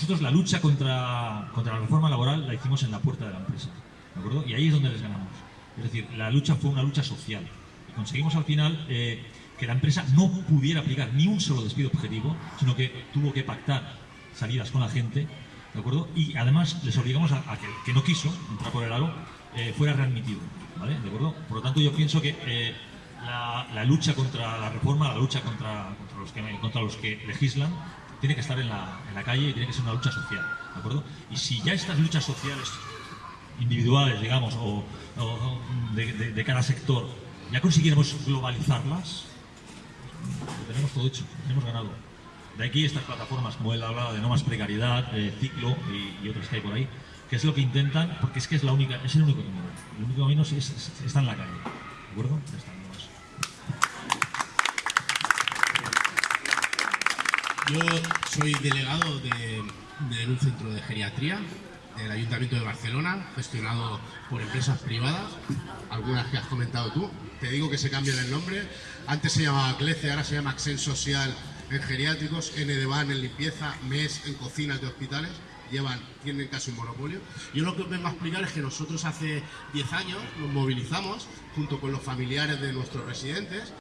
nosotros la lucha contra, contra la reforma laboral la hicimos en la puerta de la empresa, ¿de acuerdo? Y ahí es donde les ganamos. Es decir, la lucha fue una lucha social. Y conseguimos al final eh, que la empresa no pudiera aplicar ni un solo despido objetivo, sino que tuvo que pactar salidas con la gente, ¿de acuerdo? Y además les obligamos a, a que que no quiso entrar por el aro eh, fuera readmitido, ¿vale? ¿De acuerdo? Por lo tanto, yo pienso que eh, la, la lucha contra la reforma, la lucha contra, contra, los, que, contra los que legislan, tiene que estar en la, en la calle y tiene que ser una lucha social, ¿de acuerdo? Y si ya estas luchas sociales individuales, digamos, o, o de, de, de, cada sector, ya consiguiéramos globalizarlas, lo tenemos todo hecho, lo tenemos ganado. De aquí estas plataformas, como él hablaba de no más precariedad, eh, ciclo y, y, otras que hay por ahí, que es lo que intentan, porque es que es la única, es el único camino. El único camino es, es, está en la calle. ¿De acuerdo? Está, Yo soy delegado de, de un centro de geriatría del Ayuntamiento de Barcelona, gestionado por empresas privadas, algunas que has comentado tú. Te digo que se cambian el nombre. Antes se llamaba CLECE, ahora se llama Accent Social en geriátricos, N de Van en limpieza, MES en cocinas de hospitales. Llevan, tienen casi un monopolio. Yo lo que os vengo a explicar es que nosotros hace 10 años nos movilizamos junto con los familiares de nuestros residentes